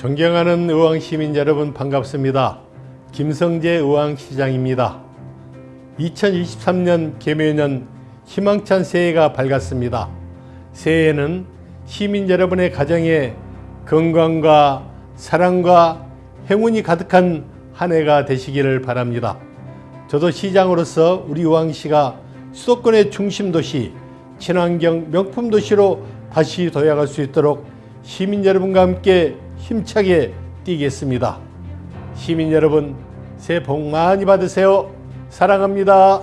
존경하는 의왕 시민 여러분 반갑습니다. 김성재 의왕 시장입니다. 2023년 개묘년 희망찬 새해가 밝았습니다. 새해에는 시민 여러분의 가정에 건강과 사랑과 행운이 가득한 한 해가 되시기를 바랍니다. 저도 시장으로서 우리 의왕시가 수도권의 중심 도시, 친환경 명품 도시로 다시 도약할 수 있도록 시민 여러분과 함께 힘차게 뛰겠습니다. 시민 여러분, 새해 복 많이 받으세요. 사랑합니다.